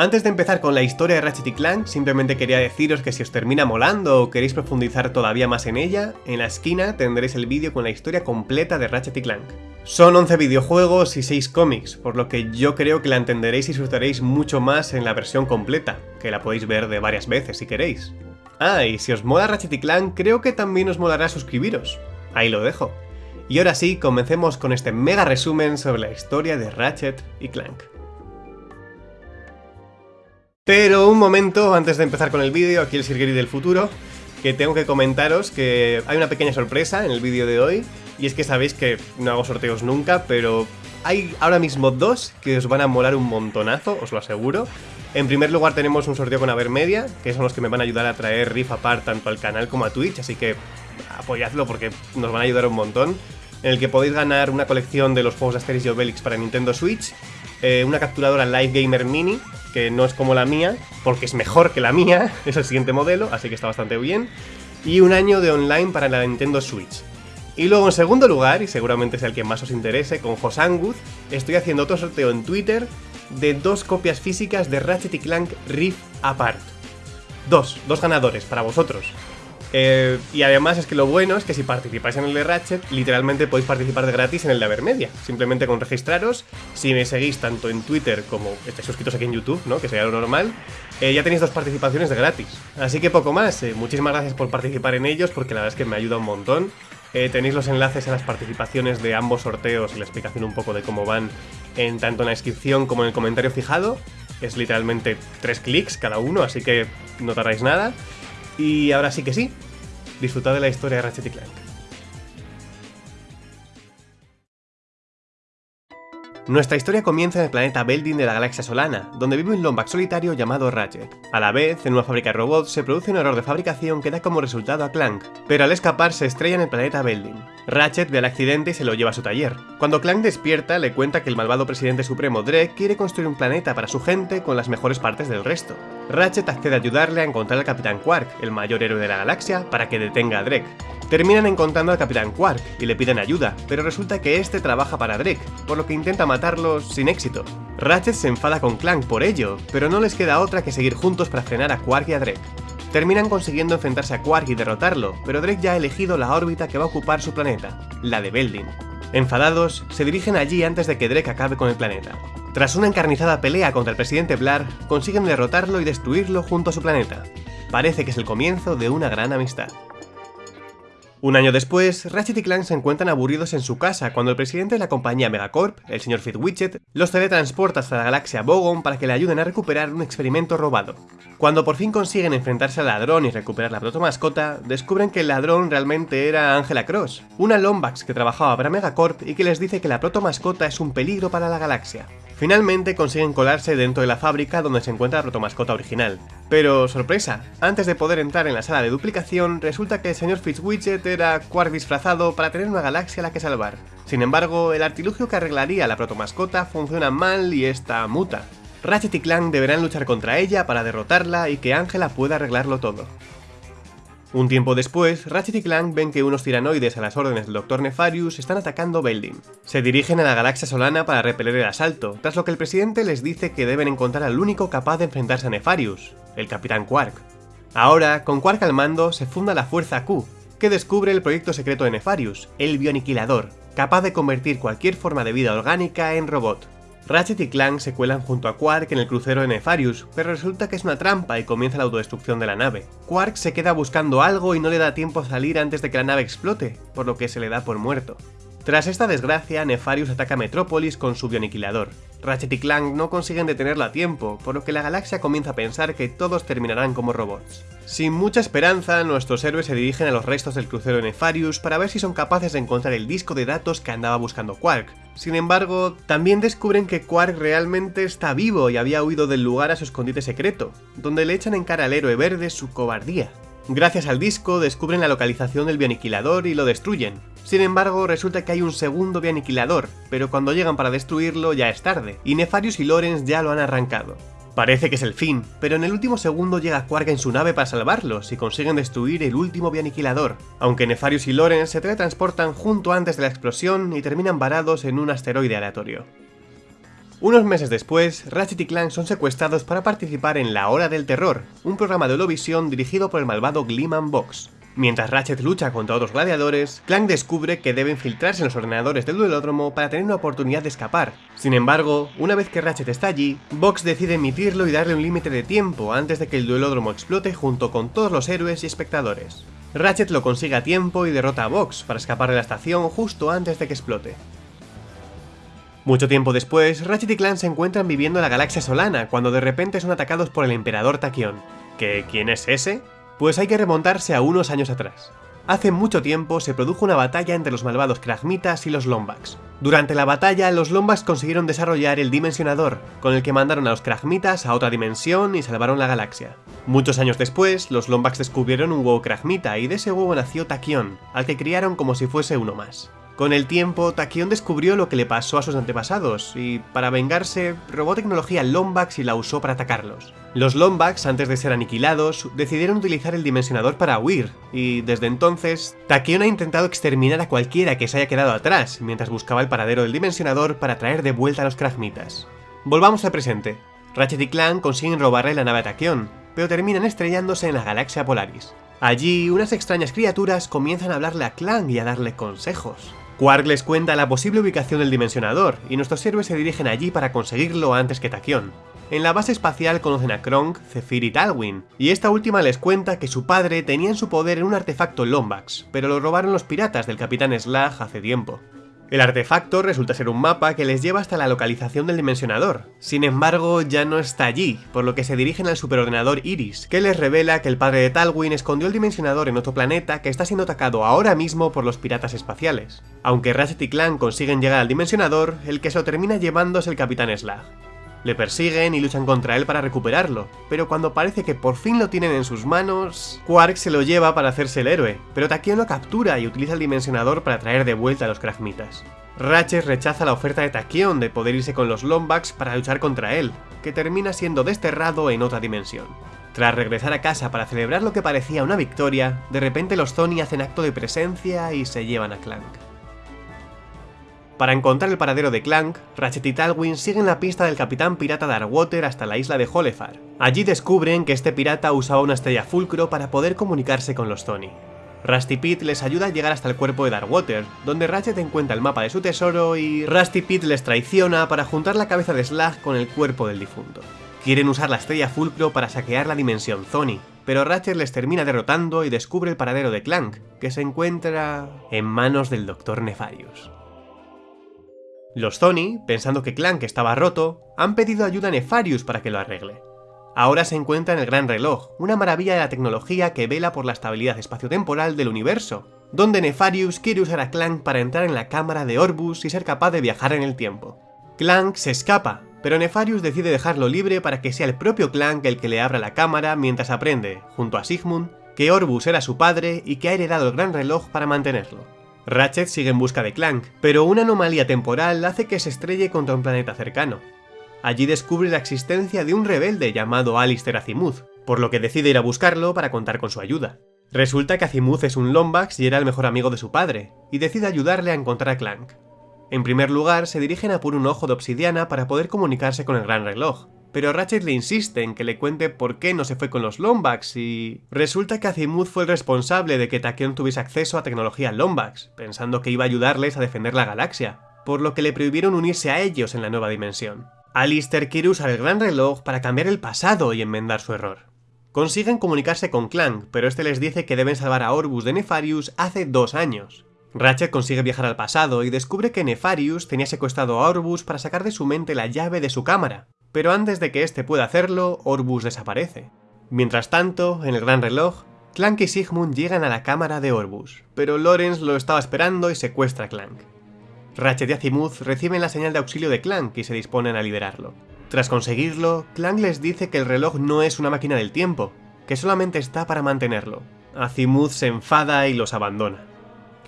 Antes de empezar con la historia de Ratchet y Clank, simplemente quería deciros que si os termina molando o queréis profundizar todavía más en ella, en la esquina tendréis el vídeo con la historia completa de Ratchet y Clank. Son 11 videojuegos y 6 cómics, por lo que yo creo que la entenderéis y disfrutaréis mucho más en la versión completa, que la podéis ver de varias veces si queréis. Ah, y si os mola Ratchet y Clank, creo que también os molará suscribiros. Ahí lo dejo. Y ahora sí, comencemos con este mega resumen sobre la historia de Ratchet y Clank. Pero un momento antes de empezar con el vídeo, aquí el Sirgeri del futuro, que tengo que comentaros que hay una pequeña sorpresa en el vídeo de hoy, y es que sabéis que no hago sorteos nunca, pero hay ahora mismo dos que os van a molar un montonazo, os lo aseguro. En primer lugar tenemos un sorteo con Avermedia, que son los que me van a ayudar a traer Riff Apart tanto al canal como a Twitch, así que apoyadlo porque nos van a ayudar un montón. En el que podéis ganar una colección de los juegos Asterix y Obelix para Nintendo Switch, eh, una capturadora Live Gamer Mini, que no es como la mía, porque es mejor que la mía, es el siguiente modelo, así que está bastante bien, y un año de online para la Nintendo Switch. Y luego en segundo lugar, y seguramente sea el que más os interese, con Josanguth, estoy haciendo otro sorteo en Twitter de dos copias físicas de Ratchet Clank Rift Apart. Dos, dos ganadores para vosotros. Eh, y además es que lo bueno es que si participáis en el de Ratchet, literalmente podéis participar de gratis en el de Avermedia. Simplemente con registraros, si me seguís tanto en Twitter como estáis suscritos aquí en YouTube, ¿no? Que sería lo normal, eh, ya tenéis dos participaciones de gratis. Así que poco más, eh, muchísimas gracias por participar en ellos porque la verdad es que me ayuda un montón. tenéis los enlaces a las participaciones de ambos sorteos y la explicación un poco de cómo van en tanto en la descripción como en el comentario fijado. Es literalmente tres clics cada uno, así que no tardáis nada. Y ahora sí que sí, disfrutad de la historia de Ratchet y Clank. Nuestra historia comienza en el planeta Beldin de la galaxia Solana, donde vive un Lombax solitario llamado Ratchet. A la vez, en una fábrica de robots se produce un error de fabricación que da como resultado a Clank, pero al escapar se estrella en el planeta Beldin. Ratchet ve el accidente y se lo lleva a su taller. Cuando Clank despierta, le cuenta que el malvado presidente supremo Drek quiere construir un planeta para su gente con las mejores partes del resto. Ratchet accede a ayudarle a encontrar al Capitán Quark, el mayor héroe de la galaxia, para que detenga a Drek. Terminan encontrando al Capitán Quark y le piden ayuda, pero resulta que este trabaja para Drake, por lo que intenta matarlo sin éxito. Ratchet se enfada con Clank por ello, pero no les queda otra que seguir juntos para frenar a Quark y a Drake. Terminan consiguiendo enfrentarse a Quark y derrotarlo, pero Drake ya ha elegido la órbita que va a ocupar su planeta, la de Beldin. Enfadados, se dirigen allí antes de que Drake acabe con el planeta. Tras una encarnizada pelea contra el presidente Blar, consiguen derrotarlo y destruirlo junto a su planeta. Parece que es el comienzo de una gran amistad. Un año después, Ratchet y Clank se encuentran aburridos en su casa cuando el presidente de la compañía Megacorp, el señor Fitzwidget, los teletransporta hasta la galaxia Bogon para que le ayuden a recuperar un experimento robado. Cuando por fin consiguen enfrentarse al ladrón y recuperar la protomascota, descubren que el ladrón realmente era Angela Cross, una Lombax que trabajaba para Megacorp y que les dice que la protomascota es un peligro para la galaxia. Finalmente consiguen colarse dentro de la fábrica donde se encuentra la protomascota original. Pero, sorpresa, antes de poder entrar en la sala de duplicación, resulta que el señor Fitzwidget era Quark disfrazado para tener una galaxia a la que salvar. Sin embargo, el artilugio que arreglaría la protomascota funciona mal y está muta. Ratchet y Clank deberán luchar contra ella para derrotarla y que Angela pueda arreglarlo todo. Un tiempo después, Ratchet y Clank ven que unos tiranoides a las órdenes del Dr. Nefarius están atacando Beldin. Se dirigen a la galaxia solana para repeler el asalto, tras lo que el presidente les dice que deben encontrar al único capaz de enfrentarse a Nefarius, el Capitán Quark. Ahora, con Quark al mando, se funda la Fuerza Q, que descubre el proyecto secreto de Nefarius, el Bioaniquilador, capaz de convertir cualquier forma de vida orgánica en robot. Ratchet y Clank se cuelan junto a Quark en el crucero de Nefarius, pero resulta que es una trampa y comienza la autodestrucción de la nave. Quark se queda buscando algo y no le da tiempo a salir antes de que la nave explote, por lo que se le da por muerto. Tras esta desgracia, Nefarius ataca Metrópolis con su bioaniquilador. Ratchet y Clank no consiguen detenerlo a tiempo, por lo que la galaxia comienza a pensar que todos terminarán como robots. Sin mucha esperanza, nuestros héroes se dirigen a los restos del crucero Nefarius para ver si son capaces de encontrar el disco de datos que andaba buscando Quark. Sin embargo, también descubren que Quark realmente está vivo y había huido del lugar a su escondite secreto, donde le echan en cara al héroe verde su cobardía. Gracias al disco descubren la localización del bioaniquilador y lo destruyen. Sin embargo, resulta que hay un segundo bioaniquilador, pero cuando llegan para destruirlo ya es tarde, y Nefarius y Lorenz ya lo han arrancado. Parece que es el fin, pero en el último segundo llega Quark en su nave para salvarlos y consiguen destruir el último bioaniquilador, aunque Nefarius y Lorenz se teletransportan junto antes de la explosión y terminan varados en un asteroide aleatorio. Unos meses después, Ratchet y Clank son secuestrados para participar en La Hora del Terror, un programa de Eurovisión dirigido por el malvado Gleeman Box. Mientras Ratchet lucha contra otros gladiadores, Clank descubre que debe infiltrarse en los ordenadores del duelódromo para tener una oportunidad de escapar. Sin embargo, una vez que Ratchet está allí, Box decide emitirlo y darle un límite de tiempo antes de que el duelódromo explote junto con todos los héroes y espectadores. Ratchet lo consigue a tiempo y derrota a Box para escapar de la estación justo antes de que explote. Mucho tiempo después, Ratchet y Clank se encuentran viviendo en la galaxia Solana cuando de repente son atacados por el Emperador Tachyon. ¿Que quién es ese? Pues hay que remontarse a unos años atrás. Hace mucho tiempo se produjo una batalla entre los malvados Kragmitas y los Lombax. Durante la batalla, los Lombax consiguieron desarrollar el Dimensionador, con el que mandaron a los Kragmitas a otra dimensión y salvaron la galaxia. Muchos años después, los Lombax descubrieron un huevo Kragmita y de ese huevo nació Tachyon, al que criaron como si fuese uno más. Con el tiempo, Tachyon descubrió lo que le pasó a sus antepasados, y para vengarse, robó tecnología Lombax y la usó para atacarlos. Los Lombax, antes de ser aniquilados, decidieron utilizar el dimensionador para huir, y desde entonces, Tachyon ha intentado exterminar a cualquiera que se haya quedado atrás, mientras buscaba el paradero del dimensionador para traer de vuelta a los Kragmitas. Volvamos al presente. Ratchet y Clank consiguen robarle la nave a pero terminan estrellándose en la galaxia Polaris. Allí, unas extrañas criaturas comienzan a hablarle a Clank y a darle consejos. Quark les cuenta la posible ubicación del dimensionador, y nuestros héroes se dirigen allí para conseguirlo antes que Tachyon. En la base espacial conocen a Kronk, Zephyr y Talwin, y esta última les cuenta que su padre tenía en su poder un artefacto Lombax, pero lo robaron los piratas del Capitán Slag hace tiempo. El artefacto resulta ser un mapa que les lleva hasta la localización del dimensionador. Sin embargo, ya no está allí, por lo que se dirigen al superordenador Iris, que les revela que el padre de Talwin escondió el dimensionador en otro planeta que está siendo atacado ahora mismo por los piratas espaciales. Aunque Ratchet y Clank consiguen llegar al dimensionador, el que se lo termina llevando es el Capitán Slag. Le persiguen y luchan contra él para recuperarlo, pero cuando parece que por fin lo tienen en sus manos, Quark se lo lleva para hacerse el héroe, pero Tachyon lo captura y utiliza el dimensionador para traer de vuelta a los Kragmitas. Ratchet rechaza la oferta de Tachyon de poder irse con los Lombax para luchar contra él, que termina siendo desterrado en otra dimensión. Tras regresar a casa para celebrar lo que parecía una victoria, de repente los Tony hacen acto de presencia y se llevan a Clank. Para encontrar el paradero de Clank, Ratchet y Talwin siguen la pista del capitán pirata Darkwater hasta la isla de Holefar. Allí descubren que este pirata usaba una estrella fulcro para poder comunicarse con los Tony. Rusty Pete les ayuda a llegar hasta el cuerpo de Darkwater, donde Ratchet encuentra el mapa de su tesoro y Rusty Pete les traiciona para juntar la cabeza de Slag con el cuerpo del difunto. Quieren usar la estrella fulcro para saquear la dimensión Zony, pero Ratchet les termina derrotando y descubre el paradero de Clank, que se encuentra en manos del Dr. Nefarius. Los Zony, pensando que Clank estaba roto, han pedido ayuda a Nefarius para que lo arregle. Ahora se encuentra en el Gran Reloj, una maravilla de la tecnología que vela por la estabilidad espaciotemporal del universo, donde Nefarius quiere usar a Clank para entrar en la cámara de Orbus y ser capaz de viajar en el tiempo. Clank se escapa, pero Nefarius decide dejarlo libre para que sea el propio Clank el que le abra la cámara mientras aprende, junto a Sigmund, que Orbus era su padre y que ha heredado el Gran Reloj para mantenerlo. Ratchet sigue en busca de Clank, pero una anomalía temporal hace que se estrelle contra un planeta cercano. Allí descubre la existencia de un rebelde llamado Alistair Azimuth, por lo que decide ir a buscarlo para contar con su ayuda. Resulta que Azimuth es un Lombax y era el mejor amigo de su padre, y decide ayudarle a encontrar a Clank. En primer lugar, se dirigen a por un ojo de obsidiana para poder comunicarse con el gran reloj, pero Ratchet le insiste en que le cuente por qué no se fue con los Lombax y... Resulta que Azimuth fue el responsable de que Tachyon tuviese acceso a tecnología Lombax, pensando que iba a ayudarles a defender la galaxia, por lo que le prohibieron unirse a ellos en la nueva dimensión. Alistair quiere usar el gran reloj para cambiar el pasado y enmendar su error. Consiguen comunicarse con Clank, pero este les dice que deben salvar a Orbus de Nefarius hace dos años. Ratchet consigue viajar al pasado y descubre que Nefarius tenía secuestrado a Orbus para sacar de su mente la llave de su cámara, pero antes de que éste pueda hacerlo, Orbus desaparece. Mientras tanto, en el gran reloj, Clank y Sigmund llegan a la cámara de Orbus, pero Lawrence lo estaba esperando y secuestra a Clank. Ratchet y Azimuth reciben la señal de auxilio de Clank y se disponen a liberarlo. Tras conseguirlo, Clank les dice que el reloj no es una máquina del tiempo, que solamente está para mantenerlo. Azimuth se enfada y los abandona.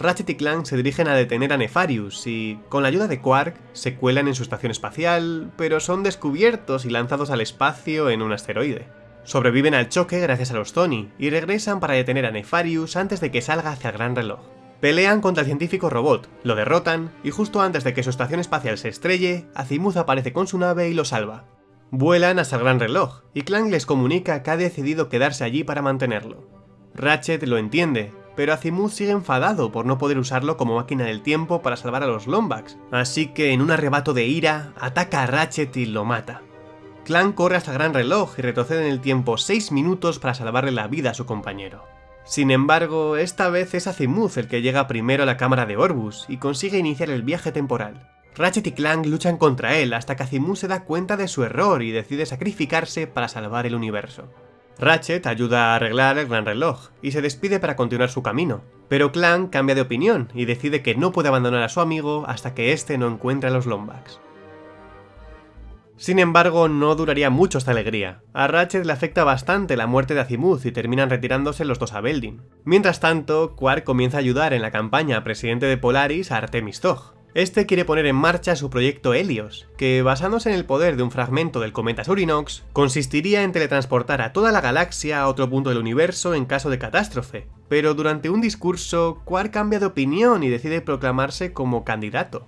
Ratchet y Clank se dirigen a detener a Nefarius y, con la ayuda de Quark, se cuelan en su estación espacial, pero son descubiertos y lanzados al espacio en un asteroide. Sobreviven al choque gracias a los Tony y regresan para detener a Nefarius antes de que salga hacia el gran reloj. Pelean contra el científico robot, lo derrotan, y justo antes de que su estación espacial se estrelle, Azimuth aparece con su nave y lo salva. Vuelan hasta el gran reloj, y Clank les comunica que ha decidido quedarse allí para mantenerlo. Ratchet lo entiende, pero Azimuth sigue enfadado por no poder usarlo como máquina del tiempo para salvar a los Lombax, así que en un arrebato de ira, ataca a Ratchet y lo mata. Clank corre hasta gran reloj y retrocede en el tiempo 6 minutos para salvarle la vida a su compañero. Sin embargo, esta vez es Azimuth el que llega primero a la cámara de Orbus y consigue iniciar el viaje temporal. Ratchet y Clank luchan contra él hasta que Azimuth se da cuenta de su error y decide sacrificarse para salvar el universo. Ratchet ayuda a arreglar el gran reloj y se despide para continuar su camino, pero Clank cambia de opinión y decide que no puede abandonar a su amigo hasta que éste no encuentre a los Lombax. Sin embargo, no duraría mucho esta alegría. A Ratchet le afecta bastante la muerte de Azimuth y terminan retirándose los dos a Beldin. Mientras tanto, Quark comienza a ayudar en la campaña presidente de Polaris a Artemis Tog, este quiere poner en marcha su proyecto Helios, que basándose en el poder de un fragmento del cometa Surinox, consistiría en teletransportar a toda la galaxia a otro punto del universo en caso de catástrofe. Pero durante un discurso, Quark cambia de opinión y decide proclamarse como candidato.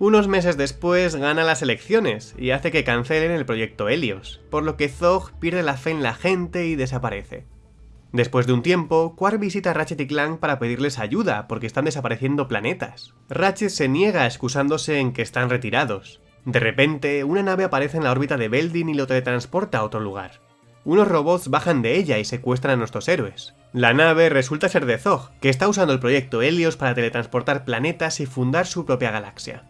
Unos meses después gana las elecciones y hace que cancelen el proyecto Helios, por lo que Zog pierde la fe en la gente y desaparece. Después de un tiempo, Quark visita a Ratchet y Clank para pedirles ayuda porque están desapareciendo planetas. Ratchet se niega excusándose en que están retirados. De repente, una nave aparece en la órbita de Beldin y lo teletransporta a otro lugar. Unos robots bajan de ella y secuestran a nuestros héroes. La nave resulta ser de Zog, que está usando el proyecto Helios para teletransportar planetas y fundar su propia galaxia.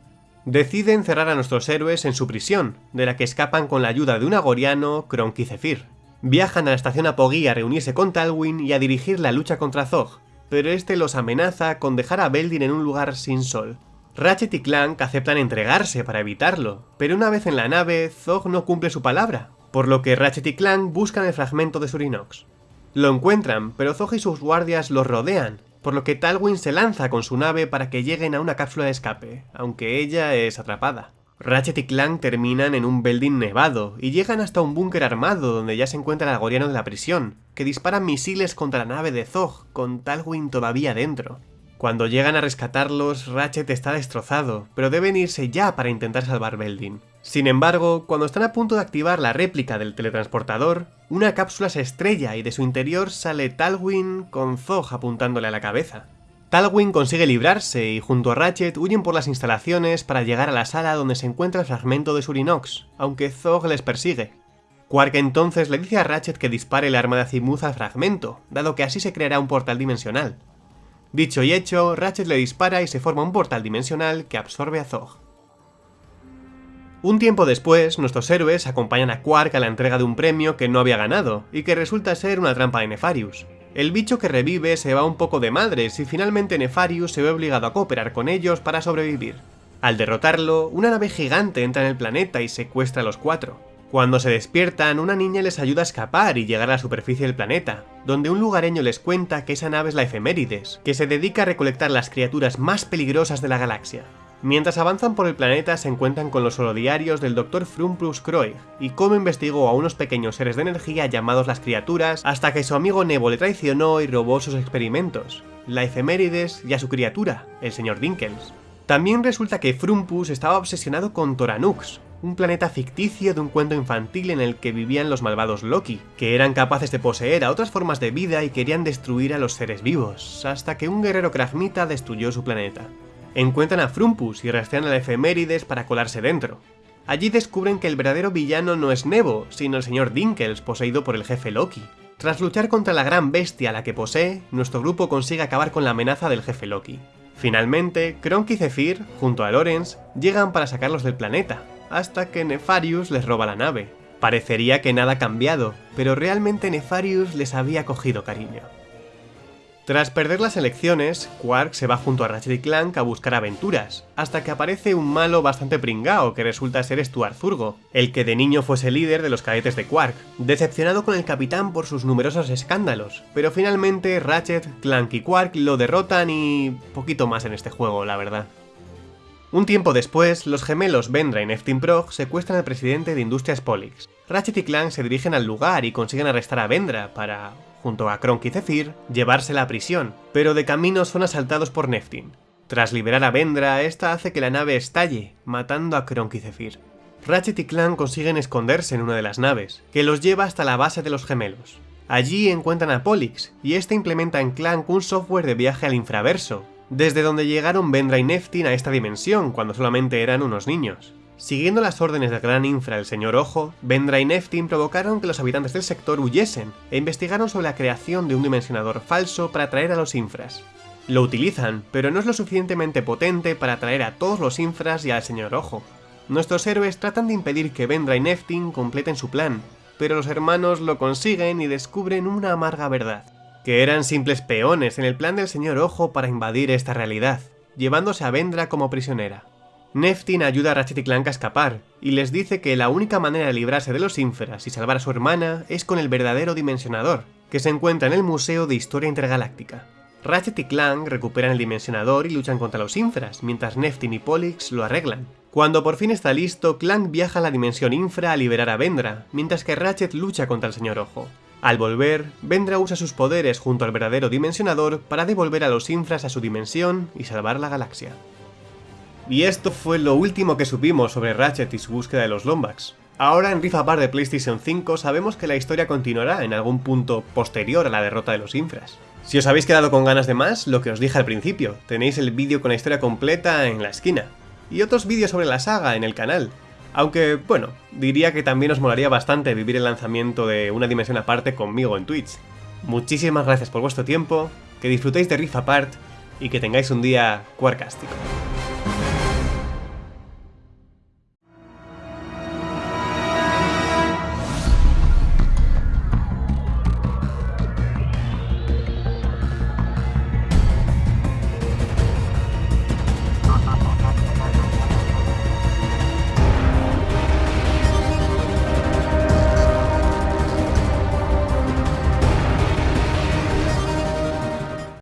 Decide encerrar a nuestros héroes en su prisión, de la que escapan con la ayuda de un agoriano, Kronk y Zephyr viajan a la estación Apogee a reunirse con Talwyn y a dirigir la lucha contra Zog, pero este los amenaza con dejar a Beldin en un lugar sin sol. Ratchet y Clank aceptan entregarse para evitarlo, pero una vez en la nave, Zog no cumple su palabra, por lo que Ratchet y Clank buscan el fragmento de Surinox. Lo encuentran, pero Zog y sus guardias los rodean, por lo que Talwyn se lanza con su nave para que lleguen a una cápsula de escape, aunque ella es atrapada. Ratchet y Clank terminan en un building nevado y llegan hasta un búnker armado donde ya se encuentra el agoriano de la prisión, que dispara misiles contra la nave de Zog, con Talwyn todavía dentro. Cuando llegan a rescatarlos, Ratchet está destrozado, pero deben irse ya para intentar salvar Beldin. Sin embargo, cuando están a punto de activar la réplica del teletransportador, una cápsula se estrella y de su interior sale Talwyn con Zog apuntándole a la cabeza. Talwyn consigue librarse y junto a Ratchet huyen por las instalaciones para llegar a la sala donde se encuentra el fragmento de Surinox, aunque Zog les persigue. Quark entonces le dice a Ratchet que dispare el arma de Azimuth al fragmento, dado que así se creará un portal dimensional. Dicho y hecho, Ratchet le dispara y se forma un portal dimensional que absorbe a Zog. Un tiempo después, nuestros héroes acompañan a Quark a la entrega de un premio que no había ganado, y que resulta ser una trampa de Nefarius. El bicho que revive se va un poco de madres y finalmente Nefarius se ve obligado a cooperar con ellos para sobrevivir. Al derrotarlo, una nave gigante entra en el planeta y secuestra a los cuatro. Cuando se despiertan, una niña les ayuda a escapar y llegar a la superficie del planeta, donde un lugareño les cuenta que esa nave es la Efemérides, que se dedica a recolectar las criaturas más peligrosas de la galaxia. Mientras avanzan por el planeta se encuentran con los holodiarios del Dr. Frumpus Kroig y cómo investigó a unos pequeños seres de energía llamados las criaturas hasta que su amigo Nebo le traicionó y robó sus experimentos, la efemérides y a su criatura, el señor Dinkels. También resulta que Frumpus estaba obsesionado con Toranux, un planeta ficticio de un cuento infantil en el que vivían los malvados Loki, que eran capaces de poseer a otras formas de vida y querían destruir a los seres vivos, hasta que un guerrero Kragmita destruyó su planeta encuentran a Frumpus y rastrean a la efemérides para colarse dentro. Allí descubren que el verdadero villano no es Nebo, sino el señor Dinkels, poseído por el jefe Loki. Tras luchar contra la gran bestia a la que posee, nuestro grupo consigue acabar con la amenaza del jefe Loki. Finalmente, Kronk y Zephyr, junto a Lorenz, llegan para sacarlos del planeta, hasta que Nefarius les roba la nave. Parecería que nada ha cambiado, pero realmente Nefarius les había cogido cariño. Tras perder las elecciones, Quark se va junto a Ratchet y Clank a buscar aventuras, hasta que aparece un malo bastante pringao que resulta ser Stuart Zurgo, el que de niño fuese líder de los cadetes de Quark, decepcionado con el capitán por sus numerosos escándalos, pero finalmente Ratchet, Clank y Quark lo derrotan y... poquito más en este juego, la verdad. Un tiempo después, los gemelos Vendra y Neftin Prog secuestran al presidente de Industrias Polix. Ratchet y Clank se dirigen al lugar y consiguen arrestar a Vendra para junto a Kronk y Zephyr, llevársela a prisión, pero de camino son asaltados por Neftin. Tras liberar a Vendra, esta hace que la nave estalle, matando a Kronk y Zephyr. Ratchet y Clank consiguen esconderse en una de las naves, que los lleva hasta la base de los gemelos. Allí encuentran a Pollux, y este implementa en Clank un software de viaje al infraverso, desde donde llegaron Vendra y Neftin a esta dimensión cuando solamente eran unos niños. Siguiendo las órdenes del gran infra el señor Ojo, Vendra y Neftin provocaron que los habitantes del sector huyesen e investigaron sobre la creación de un dimensionador falso para atraer a los infras. Lo utilizan, pero no es lo suficientemente potente para atraer a todos los infras y al señor Ojo. Nuestros héroes tratan de impedir que Vendra y Neftin completen su plan, pero los hermanos lo consiguen y descubren una amarga verdad que eran simples peones en el plan del señor Ojo para invadir esta realidad, llevándose a Vendra como prisionera. Neftin ayuda a Ratchet y Clank a escapar, y les dice que la única manera de librarse de los ínferas y salvar a su hermana es con el verdadero dimensionador, que se encuentra en el Museo de Historia Intergaláctica. Ratchet y Clank recuperan el dimensionador y luchan contra los infras, mientras Neftin y Pollux lo arreglan. Cuando por fin está listo, Clank viaja a la dimensión infra a liberar a Vendra, mientras que Ratchet lucha contra el señor Ojo. Al volver, Vendra usa sus poderes junto al verdadero dimensionador para devolver a los infras a su dimensión y salvar la galaxia. Y esto fue lo último que supimos sobre Ratchet y su búsqueda de los Lombax. Ahora en Rift Apart de PlayStation 5 sabemos que la historia continuará en algún punto posterior a la derrota de los infras. Si os habéis quedado con ganas de más, lo que os dije al principio, tenéis el vídeo con la historia completa en la esquina. Y otros vídeos sobre la saga en el canal, aunque, bueno, diría que también os molaría bastante vivir el lanzamiento de una dimensión aparte conmigo en Twitch. Muchísimas gracias por vuestro tiempo, que disfrutéis de Rift Apart y que tengáis un día cuarcástico.